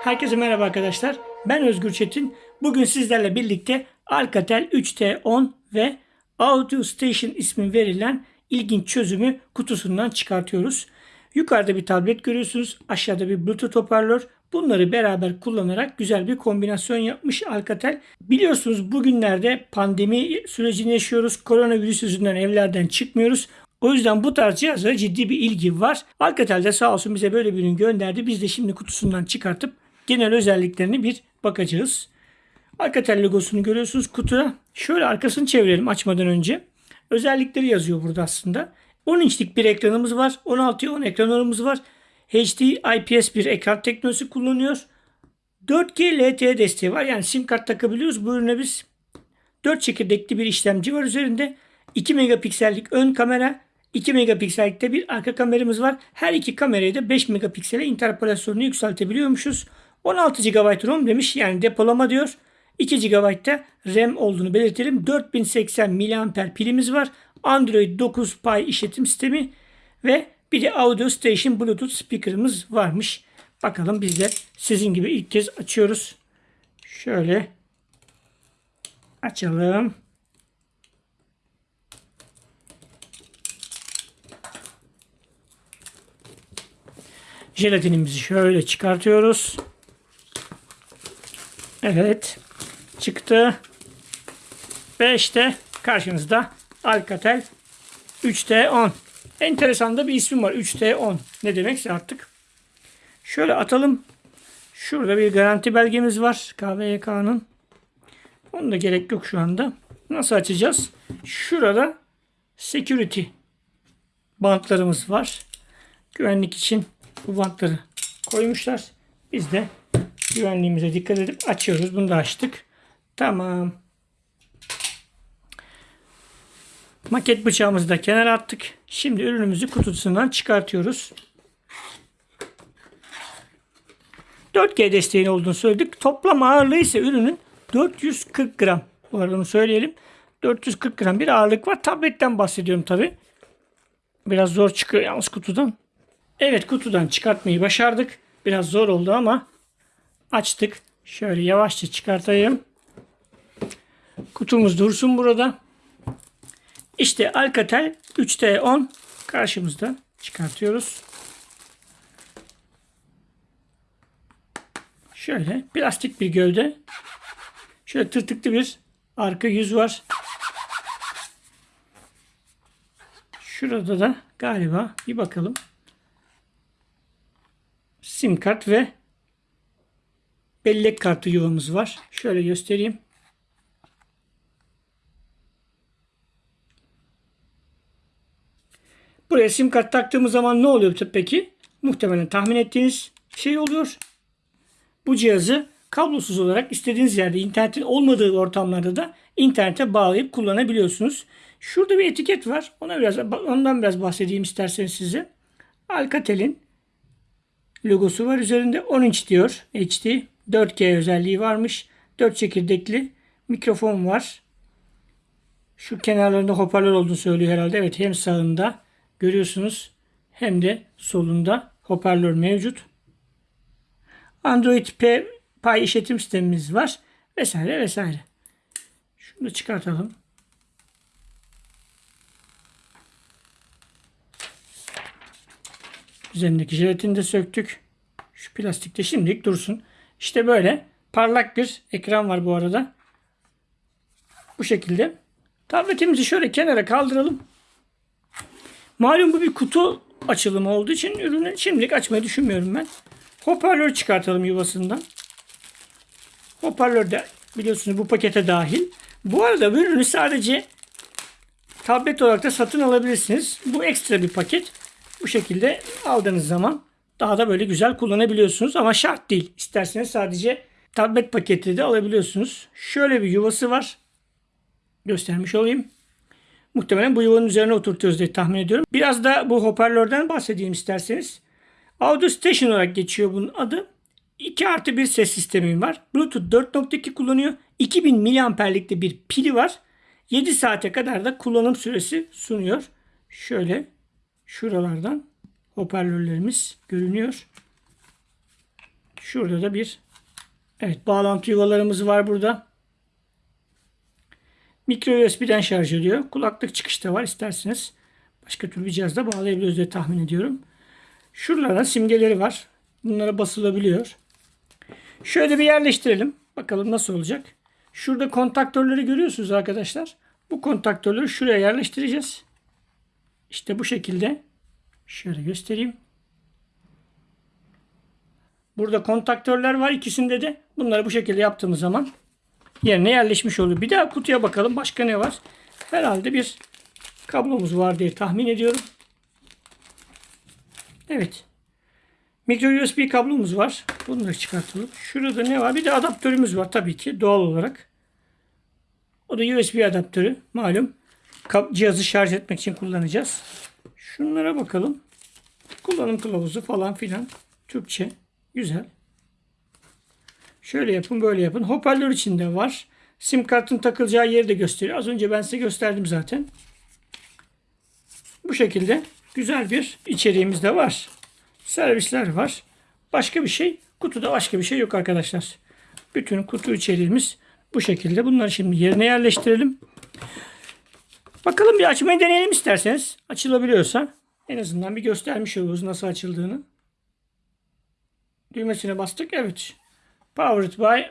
Herkese merhaba arkadaşlar. Ben Özgür Çetin. Bugün sizlerle birlikte Alcatel 3T10 ve Audio Station ismi verilen ilginç çözümü kutusundan çıkartıyoruz. Yukarıda bir tablet görüyorsunuz. Aşağıda bir Bluetooth hoparlör. Bunları beraber kullanarak güzel bir kombinasyon yapmış Alcatel. Biliyorsunuz bugünlerde pandemi sürecini yaşıyoruz. Koronavirüs yüzünden evlerden çıkmıyoruz. O yüzden bu tarz cihazlara ciddi bir ilgi var. Alcatel de sağ olsun bize böyle bir ürün gönderdi. Biz de şimdi kutusundan çıkartıp genel özelliklerini bir bakacağız. Alcatel logosunu görüyorsunuz kutuda. Şöyle arkasını çevirelim açmadan önce. Özellikleri yazıyor burada aslında. 10 inçlik bir ekranımız var. 16'ya 10 ekranlarımız var. HD IPS bir ekran teknolojisi kullanıyor. 4G LTE desteği var. Yani sim kart takabiliyoruz. Bu ürüne biz 4 çekirdekli bir işlemci var üzerinde. 2 megapiksellik ön kamera, 2 megapiksellikte bir arka kameramız var. Her iki kamerayı da 5 megapiksele interpolasyonunu yükseltebiliyormuşuz. 16 GB ROM demiş yani depolama diyor. 2 GB da RAM olduğunu belirtelim. 4080 mAh pilimiz var. Android 9 Pie işletim sistemi ve bir de Audio Station Bluetooth speaker'ımız varmış. Bakalım biz de sizin gibi ilk kez açıyoruz. Şöyle açalım. Jelatinimizi şöyle çıkartıyoruz. Evet. Çıktı. Ve işte karşınızda Alcatel 3T10. Enteresan da bir ismi var. 3T10. Ne demekse artık. Şöyle atalım. Şurada bir garanti belgemiz var. KVYK'nın. Onun da gerek yok şu anda. Nasıl açacağız? Şurada security bantlarımız var. Güvenlik için bu bantları koymuşlar. Biz de güvenliğimize dikkat edip açıyoruz. Bunu da açtık. Tamam. Maket bıçağımızı da kenara attık. Şimdi ürünümüzü kutusundan çıkartıyoruz. 4G desteğin olduğunu söyledik. Toplam ağırlığı ise ürünün 440 gram. Bu arada onu söyleyelim. 440 gram bir ağırlık var. Tabletten bahsediyorum tabi. Biraz zor çıkıyor yalnız kutudan. Evet kutudan çıkartmayı başardık. Biraz zor oldu ama açtık. Şöyle yavaşça çıkartayım. Kutumuz dursun burada. İşte Alcatel 3T10 karşımızda çıkartıyoruz. Şöyle plastik bir gövde. Şöyle tırtıklı bir arka yüz var. Şurada da galiba bir bakalım. Sim kart ve bellek kartı yuvamız var. Şöyle göstereyim. Buraya sim kart taktığımız zaman ne oluyor peki? Muhtemelen tahmin ettiğiniz şey oluyor. Bu cihazı kablosuz olarak istediğiniz yerde internetin olmadığı ortamlarda da internete bağlayıp kullanabiliyorsunuz. Şurada bir etiket var. Ona biraz ondan biraz bahsedeyim isterseniz size. Alcatel'in logosu var üzerinde 10 inç diyor. HD 4G özelliği varmış. 4 çekirdekli mikrofon var. Şu kenarlarında hoparlör olduğunu söylüyor herhalde. Evet hem sağında görüyorsunuz hem de solunda hoparlör mevcut. Android P Pay işletim sistemimiz var. Vesaire vesaire. Şunu da çıkartalım. Üzerindeki jelatini de söktük. Şu plastik de şimdilik dursun. İşte böyle parlak bir ekran var bu arada. Bu şekilde. Tabletimizi şöyle kenara kaldıralım. Malum bu bir kutu açılımı olduğu için ürünü şimdilik açmayı düşünmüyorum ben. Hoparlör çıkartalım yuvasından. Hoparlör de biliyorsunuz bu pakete dahil. Bu arada bu ürünü sadece tablet olarak da satın alabilirsiniz. Bu ekstra bir paket. Bu şekilde aldığınız zaman daha da böyle güzel kullanabiliyorsunuz ama şart değil. İsterseniz sadece tablet paketi de alabiliyorsunuz. Şöyle bir yuvası var. Göstermiş olayım. Muhtemelen bu yuvanın üzerine oturtuyoruz diye tahmin ediyorum. Biraz da bu hoparlörden bahsedeyim isterseniz. Audio Station olarak geçiyor bunun adı. 2 artı 1 ses sistemim var. Bluetooth 4.2 kullanıyor. 2000 miliamperlikte bir pili var. 7 saate kadar da kullanım süresi sunuyor. Şöyle şuralardan hoparlörlerimiz görünüyor. Şurada da bir evet bağlantı yuvalarımız var burada. Micro USB'den şarj ediyor. Kulaklık çıkışta var isterseniz. Başka türlü bir cihazda bağlayabiliyoruz diye tahmin ediyorum. Şuralara simgeleri var. Bunlara basılabiliyor. Şöyle bir yerleştirelim. Bakalım nasıl olacak. Şurada kontaktörleri görüyorsunuz arkadaşlar. Bu kontaktörleri şuraya yerleştireceğiz. İşte bu şekilde. Şöyle göstereyim. Burada kontaktörler var ikisinde de. Bunları bu şekilde yaptığımız zaman yerine yerleşmiş olur. Bir daha kutuya bakalım. Başka ne var? Herhalde bir kablomuz var diye tahmin ediyorum. Evet. Micro USB kablomuz var. Bunları çıkartalım. Şurada ne var? Bir de adaptörümüz var tabii ki doğal olarak. O da USB adaptörü. Malum cihazı şarj etmek için kullanacağız. Şunlara bakalım. Kullanım kılavuzu falan filan. Türkçe. Güzel. Şöyle yapın böyle yapın. Hoparlör içinde var. Sim kartın takılacağı yeri de gösteriyor. Az önce ben size gösterdim zaten. Bu şekilde güzel bir içeriğimiz de var. Servisler var. Başka bir şey, kutuda başka bir şey yok arkadaşlar. Bütün kutu içeriğimiz bu şekilde. Bunları şimdi yerine yerleştirelim. Bakalım bir açmayı deneyelim isterseniz. Açılabiliyorsa en azından bir göstermiş oluruz nasıl açıldığını. Düğmesine bastık. Evet. Powered by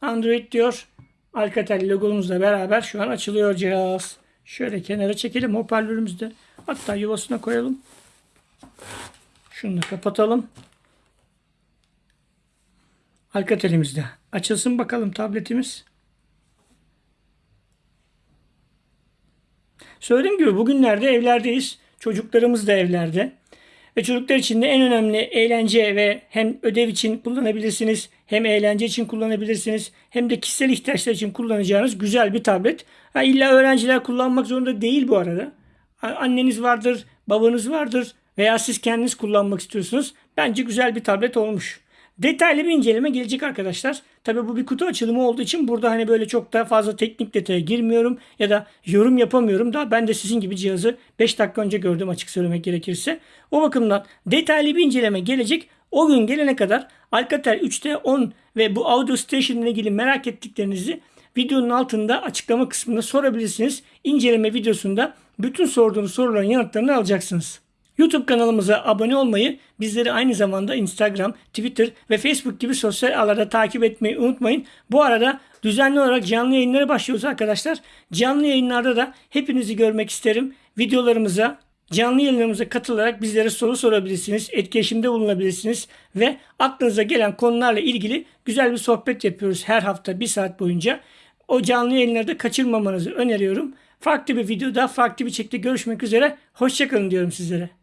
Android diyor. Alcatel logomuzla beraber şu an açılıyor cihaz. Şöyle kenara çekelim hoparlörümüzü de. Hatta yuvasına koyalım. Şunu da kapatalım. Alcatel'imizde. Açılsın bakalım tabletimiz. Söylediğim gibi bugünlerde evlerdeyiz. Çocuklarımız da evlerde. Ve çocuklar için de en önemli eğlence ve hem ödev için kullanabilirsiniz, hem eğlence için kullanabilirsiniz, hem de kişisel ihtiyaçlar için kullanacağınız güzel bir tablet. Ha, illa öğrenciler kullanmak zorunda değil bu arada. Anneniz vardır, babanız vardır veya siz kendiniz kullanmak istiyorsunuz. Bence güzel bir tablet olmuş. Detaylı bir inceleme gelecek arkadaşlar. Tabi bu bir kutu açılımı olduğu için burada hani böyle çok daha fazla teknik detaya girmiyorum ya da yorum yapamıyorum. Daha ben de sizin gibi cihazı 5 dakika önce gördüm açık söylemek gerekirse. O bakımdan detaylı bir inceleme gelecek. O gün gelene kadar Alcatel 3T 10 ve bu Audio Station ile ilgili merak ettiklerinizi videonun altında açıklama kısmında sorabilirsiniz. İnceleme videosunda bütün sorduğunuz soruların yanıtlarını alacaksınız. YouTube kanalımıza abone olmayı, bizleri aynı zamanda Instagram, Twitter ve Facebook gibi sosyal ağlarda takip etmeyi unutmayın. Bu arada düzenli olarak canlı yayınlara başlıyoruz arkadaşlar. Canlı yayınlarda da hepinizi görmek isterim. Videolarımıza, canlı yayınlarımıza katılarak bizlere soru sorabilirsiniz, etkileşimde bulunabilirsiniz ve aklınıza gelen konularla ilgili güzel bir sohbet yapıyoruz her hafta bir saat boyunca. O canlı yayınları da kaçırmamanızı öneriyorum. Farklı bir videoda, farklı bir şekilde görüşmek üzere. Hoşçakalın diyorum sizlere.